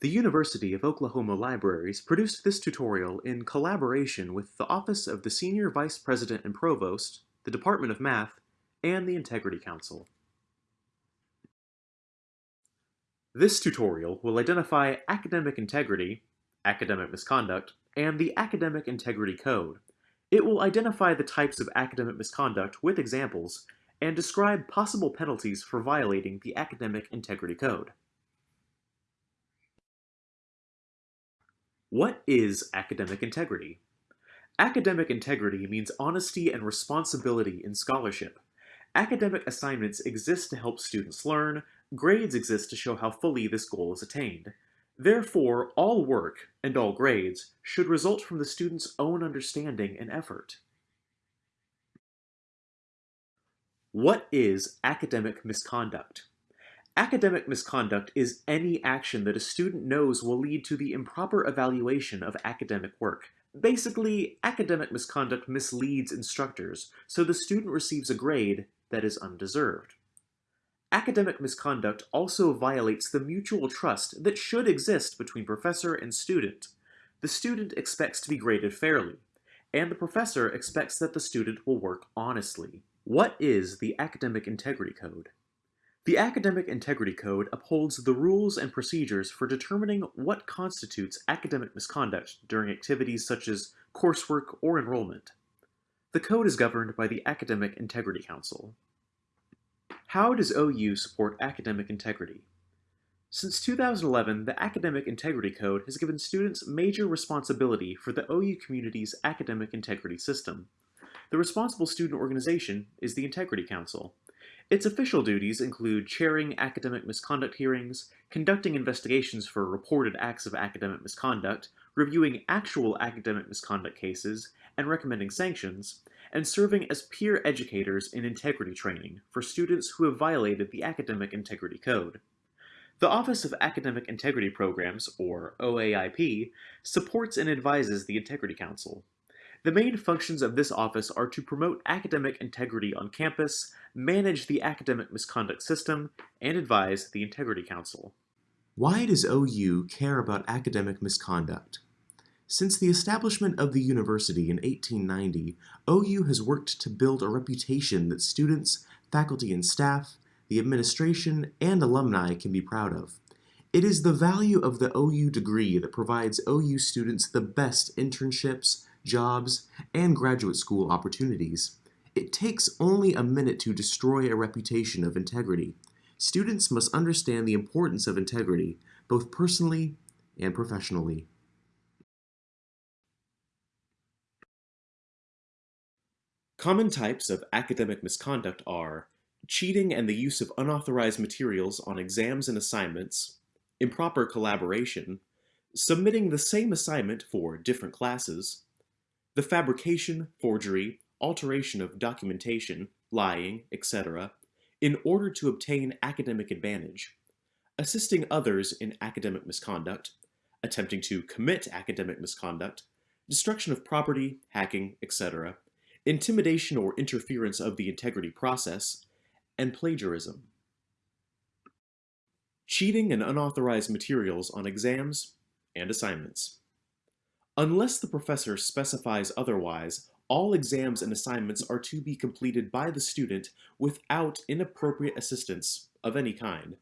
The University of Oklahoma Libraries produced this tutorial in collaboration with the Office of the Senior Vice President and Provost, the Department of Math, and the Integrity Council. This tutorial will identify academic integrity, academic misconduct, and the Academic Integrity Code. It will identify the types of academic misconduct with examples and describe possible penalties for violating the Academic Integrity Code. What is academic integrity? Academic integrity means honesty and responsibility in scholarship. Academic assignments exist to help students learn, grades exist to show how fully this goal is attained. Therefore, all work, and all grades, should result from the student's own understanding and effort. What is academic misconduct? Academic misconduct is any action that a student knows will lead to the improper evaluation of academic work. Basically, academic misconduct misleads instructors, so the student receives a grade that is undeserved. Academic misconduct also violates the mutual trust that should exist between professor and student. The student expects to be graded fairly, and the professor expects that the student will work honestly. What is the Academic Integrity Code? The Academic Integrity Code upholds the rules and procedures for determining what constitutes academic misconduct during activities such as coursework or enrollment. The code is governed by the Academic Integrity Council. How does OU support academic integrity? Since 2011, the Academic Integrity Code has given students major responsibility for the OU community's academic integrity system. The responsible student organization is the Integrity Council, its official duties include chairing academic misconduct hearings, conducting investigations for reported acts of academic misconduct, reviewing actual academic misconduct cases, and recommending sanctions, and serving as peer educators in integrity training for students who have violated the Academic Integrity Code. The Office of Academic Integrity Programs, or OAIP, supports and advises the Integrity Council. The main functions of this office are to promote academic integrity on campus, manage the academic misconduct system, and advise the Integrity Council. Why does OU care about academic misconduct? Since the establishment of the university in 1890, OU has worked to build a reputation that students, faculty and staff, the administration, and alumni can be proud of. It is the value of the OU degree that provides OU students the best internships, jobs, and graduate school opportunities. It takes only a minute to destroy a reputation of integrity. Students must understand the importance of integrity, both personally and professionally. Common types of academic misconduct are cheating and the use of unauthorized materials on exams and assignments, improper collaboration, submitting the same assignment for different classes, the fabrication, forgery, alteration of documentation, lying, etc., in order to obtain academic advantage, assisting others in academic misconduct, attempting to commit academic misconduct, destruction of property, hacking, etc., intimidation or interference of the integrity process, and plagiarism. Cheating and unauthorized materials on exams and assignments. Unless the professor specifies otherwise, all exams and assignments are to be completed by the student without inappropriate assistance of any kind.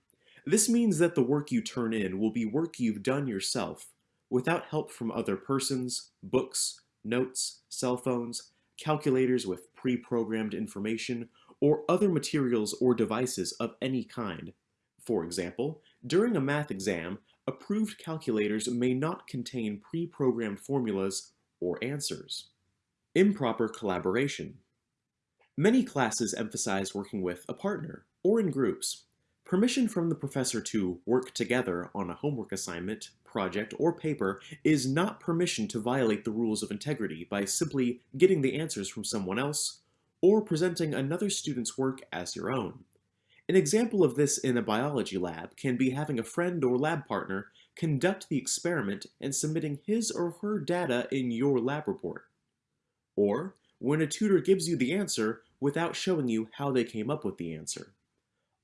This means that the work you turn in will be work you've done yourself, without help from other persons, books, notes, cell phones, calculators with pre-programmed information, or other materials or devices of any kind. For example, during a math exam, approved calculators may not contain pre-programmed formulas or answers. Improper collaboration. Many classes emphasize working with a partner or in groups. Permission from the professor to work together on a homework assignment, project, or paper is not permission to violate the rules of integrity by simply getting the answers from someone else or presenting another student's work as your own. An example of this in a biology lab can be having a friend or lab partner conduct the experiment and submitting his or her data in your lab report. Or when a tutor gives you the answer without showing you how they came up with the answer.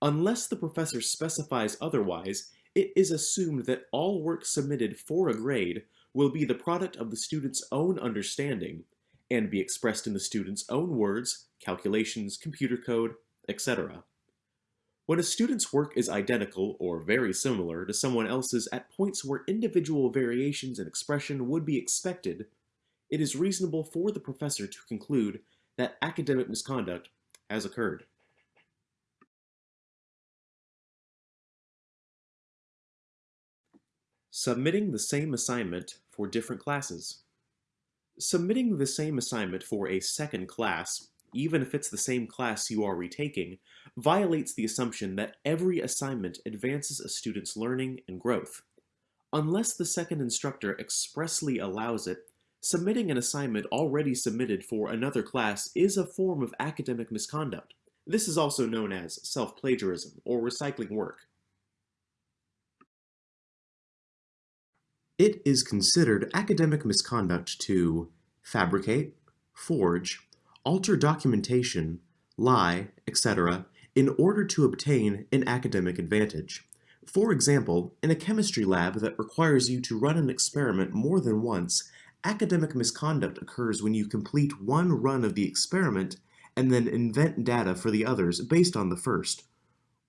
Unless the professor specifies otherwise, it is assumed that all work submitted for a grade will be the product of the student's own understanding and be expressed in the student's own words, calculations, computer code, etc. When a student's work is identical or very similar to someone else's at points where individual variations in expression would be expected, it is reasonable for the professor to conclude that academic misconduct has occurred. Submitting the same assignment for different classes. Submitting the same assignment for a second class, even if it's the same class you are retaking, violates the assumption that every assignment advances a student's learning and growth. Unless the second instructor expressly allows it, submitting an assignment already submitted for another class is a form of academic misconduct. This is also known as self-plagiarism or recycling work. It is considered academic misconduct to fabricate, forge, alter documentation, lie, etc., in order to obtain an academic advantage. For example, in a chemistry lab that requires you to run an experiment more than once, academic misconduct occurs when you complete one run of the experiment and then invent data for the others based on the first.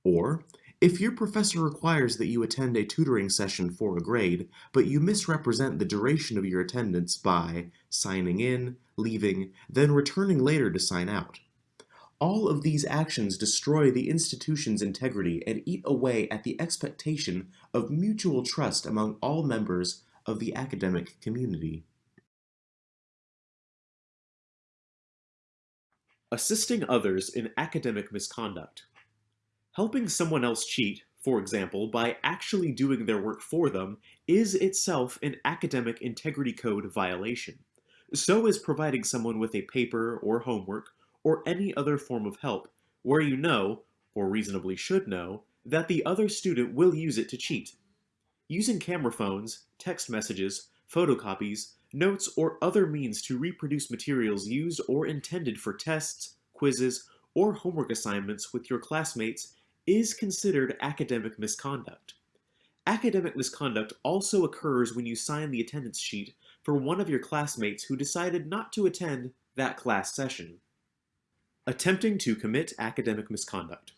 Or, if your professor requires that you attend a tutoring session for a grade, but you misrepresent the duration of your attendance by signing in, leaving, then returning later to sign out. All of these actions destroy the institution's integrity and eat away at the expectation of mutual trust among all members of the academic community. Assisting others in academic misconduct. Helping someone else cheat, for example, by actually doing their work for them, is itself an academic integrity code violation. So is providing someone with a paper or homework or any other form of help where you know, or reasonably should know, that the other student will use it to cheat. Using camera phones, text messages, photocopies, notes, or other means to reproduce materials used or intended for tests, quizzes, or homework assignments with your classmates is considered academic misconduct. Academic misconduct also occurs when you sign the attendance sheet for one of your classmates who decided not to attend that class session. Attempting to commit academic misconduct.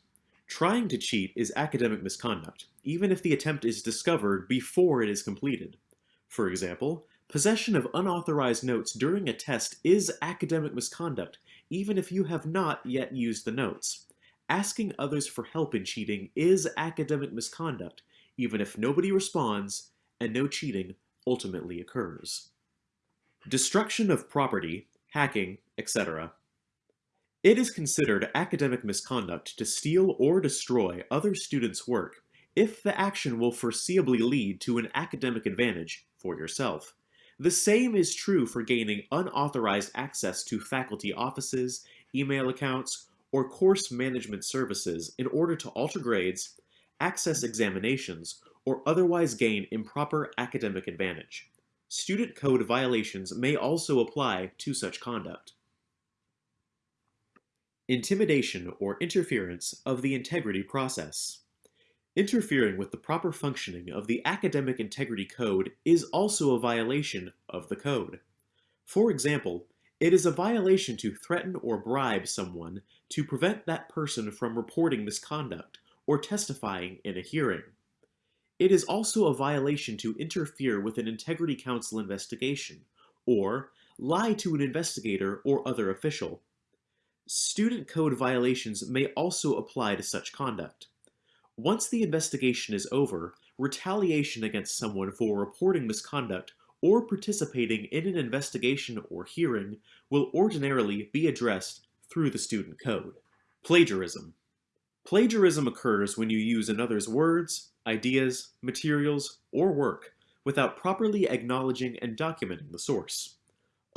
Trying to cheat is academic misconduct, even if the attempt is discovered before it is completed. For example, possession of unauthorized notes during a test is academic misconduct, even if you have not yet used the notes. Asking others for help in cheating is academic misconduct, even if nobody responds and no cheating ultimately occurs. Destruction of property, hacking, etc. It is considered academic misconduct to steal or destroy other students' work if the action will foreseeably lead to an academic advantage for yourself. The same is true for gaining unauthorized access to faculty offices, email accounts, or course management services in order to alter grades, access examinations, or otherwise gain improper academic advantage. Student code violations may also apply to such conduct. Intimidation or interference of the integrity process. Interfering with the proper functioning of the academic integrity code is also a violation of the code. For example, it is a violation to threaten or bribe someone to prevent that person from reporting misconduct or testifying in a hearing. It is also a violation to interfere with an Integrity Council investigation, or lie to an investigator or other official. Student code violations may also apply to such conduct. Once the investigation is over, retaliation against someone for reporting misconduct or participating in an investigation or hearing will ordinarily be addressed through the student code. Plagiarism. Plagiarism occurs when you use another's words, ideas, materials, or work without properly acknowledging and documenting the source.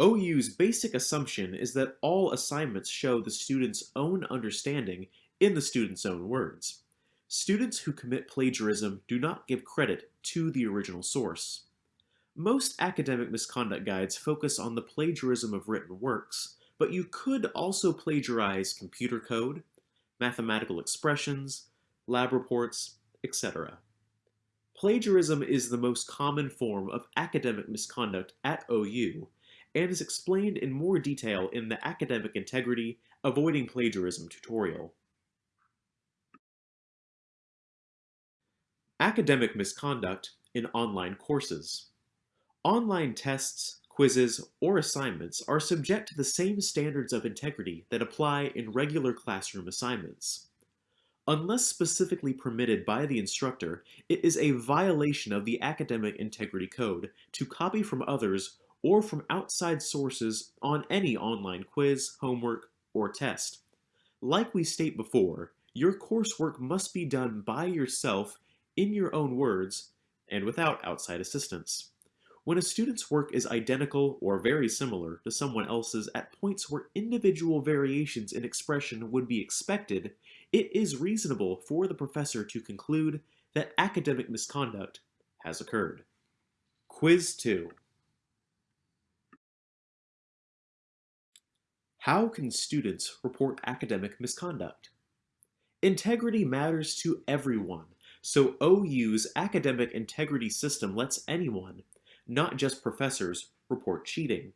OU's basic assumption is that all assignments show the student's own understanding in the student's own words. Students who commit plagiarism do not give credit to the original source. Most academic misconduct guides focus on the plagiarism of written works, but you could also plagiarize computer code, mathematical expressions, lab reports, etc. Plagiarism is the most common form of academic misconduct at OU and is explained in more detail in the Academic Integrity Avoiding Plagiarism tutorial. Academic misconduct in online courses. Online tests, quizzes, or assignments are subject to the same standards of integrity that apply in regular classroom assignments. Unless specifically permitted by the instructor, it is a violation of the Academic Integrity Code to copy from others or from outside sources on any online quiz, homework, or test. Like we state before, your coursework must be done by yourself in your own words and without outside assistance. When a student's work is identical or very similar to someone else's at points where individual variations in expression would be expected, it is reasonable for the professor to conclude that academic misconduct has occurred. Quiz 2 How can students report academic misconduct? Integrity matters to everyone, so OU's academic integrity system lets anyone, not just professors, report cheating.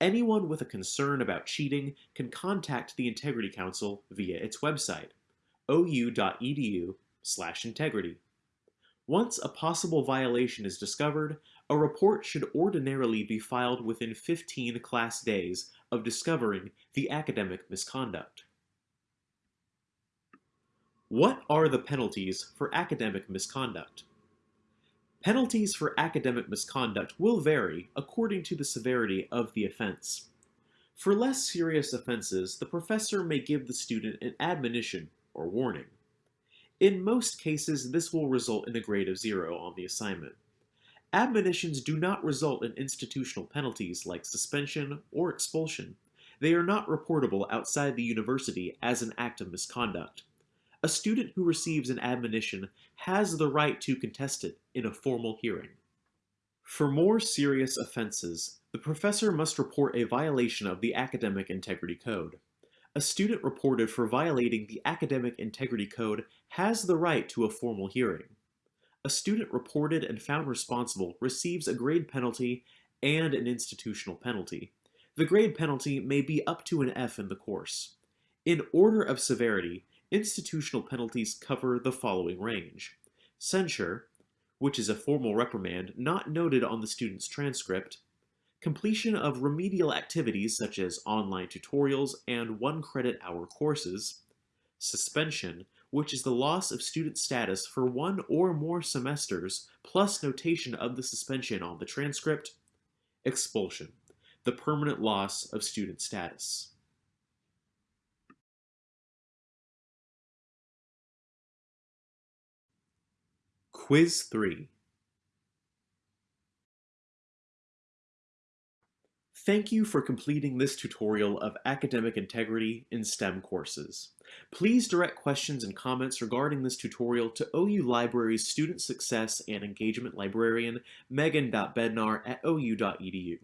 Anyone with a concern about cheating can contact the Integrity Council via its website, ou.edu slash integrity. Once a possible violation is discovered, a report should ordinarily be filed within 15 class days of discovering the academic misconduct. What are the penalties for academic misconduct? Penalties for academic misconduct will vary according to the severity of the offense. For less serious offenses, the professor may give the student an admonition or warning. In most cases, this will result in a grade of zero on the assignment. Admonitions do not result in institutional penalties like suspension or expulsion. They are not reportable outside the university as an act of misconduct. A student who receives an admonition has the right to contest it in a formal hearing. For more serious offenses, the professor must report a violation of the Academic Integrity Code. A student reported for violating the Academic Integrity Code has the right to a formal hearing. A student reported and found responsible receives a grade penalty and an institutional penalty. The grade penalty may be up to an F in the course. In order of severity, institutional penalties cover the following range. Censure, which is a formal reprimand not noted on the student's transcript, completion of remedial activities such as online tutorials and one credit hour courses, suspension, which is the loss of student status for one or more semesters plus notation of the suspension on the transcript, expulsion, the permanent loss of student status. Quiz 3 Thank you for completing this tutorial of academic integrity in STEM courses. Please direct questions and comments regarding this tutorial to OU Library's Student Success and Engagement Librarian, megan.bednar at ou.edu.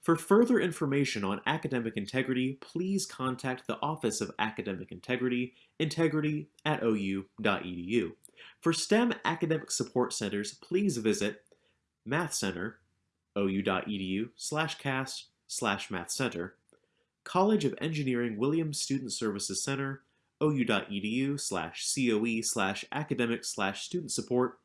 For further information on academic integrity, please contact the Office of Academic Integrity, integrity at ou.edu. For STEM academic support centers, please visit Math Center, ou.edu slash cast slash math center, College of Engineering Williams Student Services Center, ou.edu slash coe slash academic slash student support,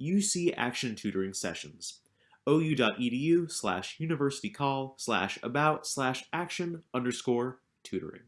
UC Action Tutoring Sessions, ou.edu slash university call slash about slash action underscore tutoring.